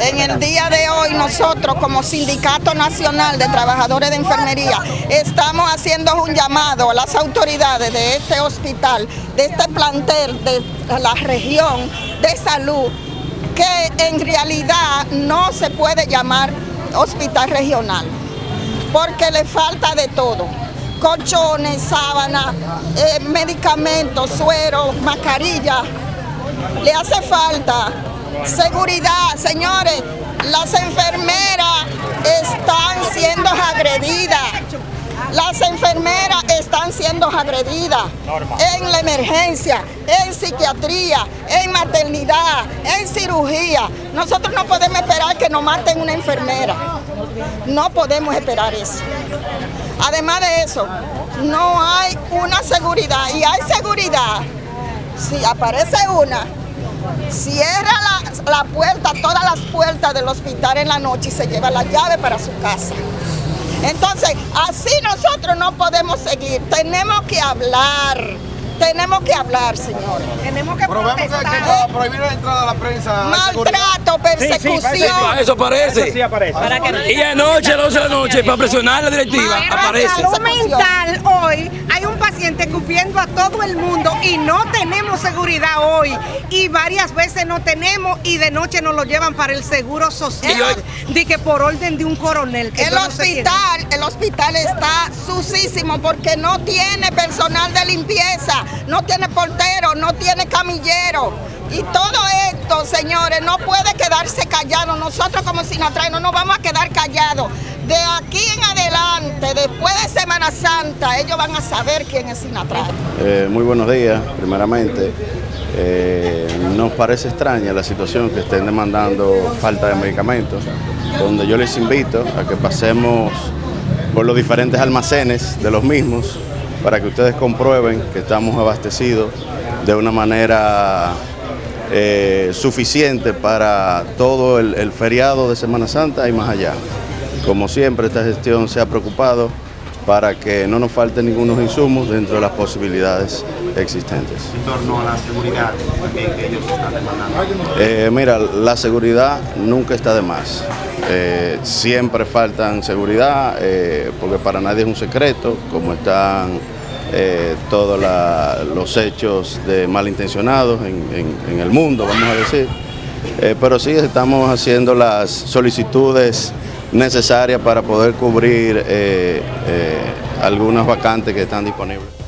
En el día de hoy nosotros como Sindicato Nacional de Trabajadores de Enfermería estamos haciendo un llamado a las autoridades de este hospital, de este plantel de la región de salud, que en realidad no se puede llamar hospital regional, porque le falta de todo colchones, sábanas, eh, medicamentos, suero, mascarilla. Le hace falta seguridad, señores. Las enfermeras están siendo agredidas. Las enfermeras están siendo agredidas en la emergencia, en psiquiatría, en maternidad, en cirugía. Nosotros no podemos esperar que nos maten una enfermera. No podemos esperar eso. Además de eso, no hay una seguridad y hay seguridad. Si aparece una, cierra la, la, puerta, todas las puertas del hospital en la noche y se lleva la llave para su casa. Entonces, así nosotros no podemos seguir, tenemos que hablar tenemos que hablar, señores. Tenemos que protestar. Que, prohibir la entrada a la prensa. Maltrato, persecución. Sí, sí, eso aparece. Eso sí aparece. Para que y anoche, a las 12 de la noche, para presionar a la directiva, aparece. Salud mental hoy hay un paciente cupiendo a todo el mundo y no tenemos seguridad hoy. Y varias veces no tenemos y de noche nos lo llevan para el seguro social. De que por orden de un coronel. el hospital, el hospital está sucísimo porque no tiene personal de limpieza no tiene portero, no tiene camillero. Y todo esto, señores, no puede quedarse callado. Nosotros como Sinatra no nos vamos a quedar callados. De aquí en adelante, después de Santa, ellos van a saber quién es Sinatra. Eh, muy buenos días, primeramente. Eh, nos parece extraña la situación que estén demandando falta de medicamentos, donde yo les invito a que pasemos por los diferentes almacenes de los mismos para que ustedes comprueben que estamos abastecidos de una manera eh, suficiente para todo el, feriado de Semana Santa y más allá. Como siempre, esta gestión se ha preocupado para que no nos falte ningunos insumos dentro de las posibilidades existentes. En torno a la seguridad que, ellos están demandando. Eh, mira, la seguridad nunca está de más. Eh, siempre faltan seguridad, eh, porque para nadie es un secreto, como están todos los hechos de malintencionados en, en, el mundo, vamos a decir. pero sí estamos haciendo las solicitudes necesarias para poder cubrir algunas vacantes que están disponibles.